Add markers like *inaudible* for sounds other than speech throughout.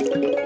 Hooray!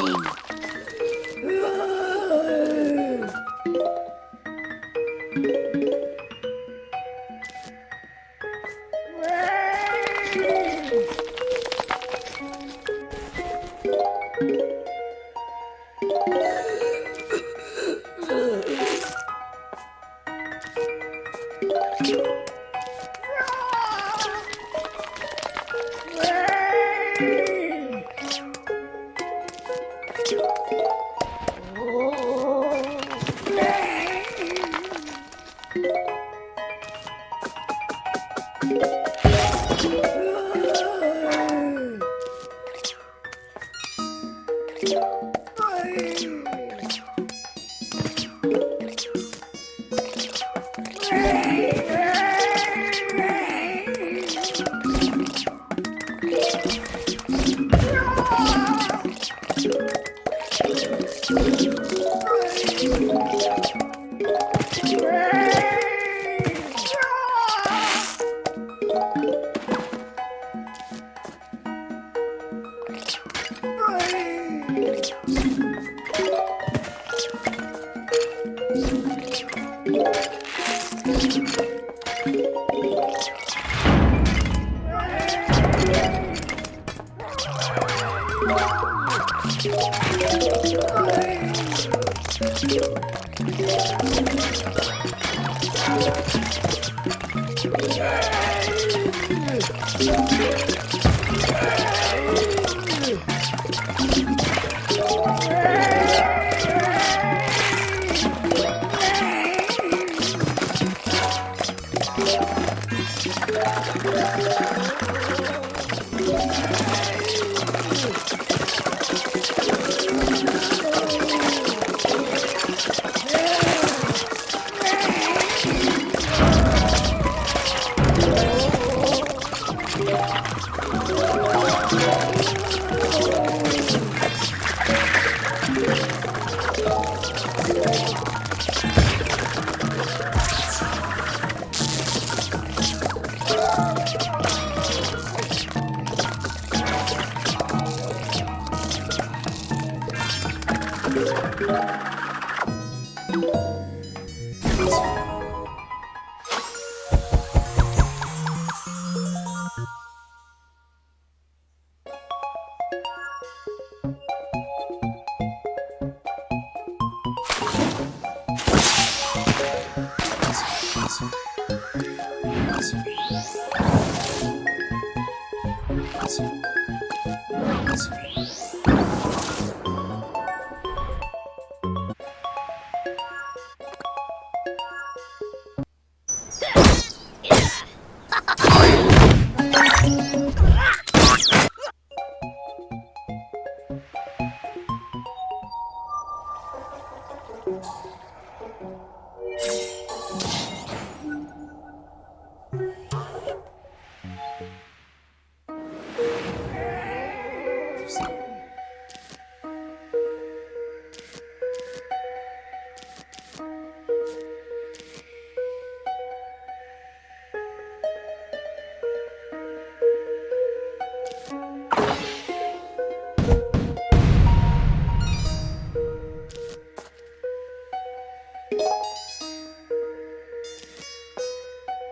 coming. *laughs* Yeah.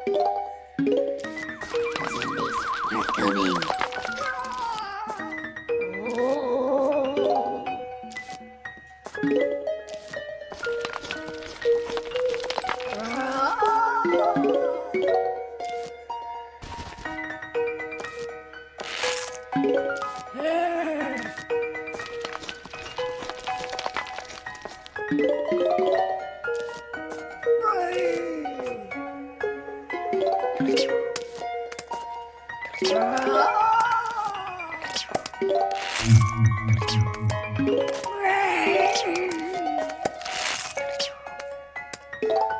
are coming.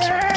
Sorry.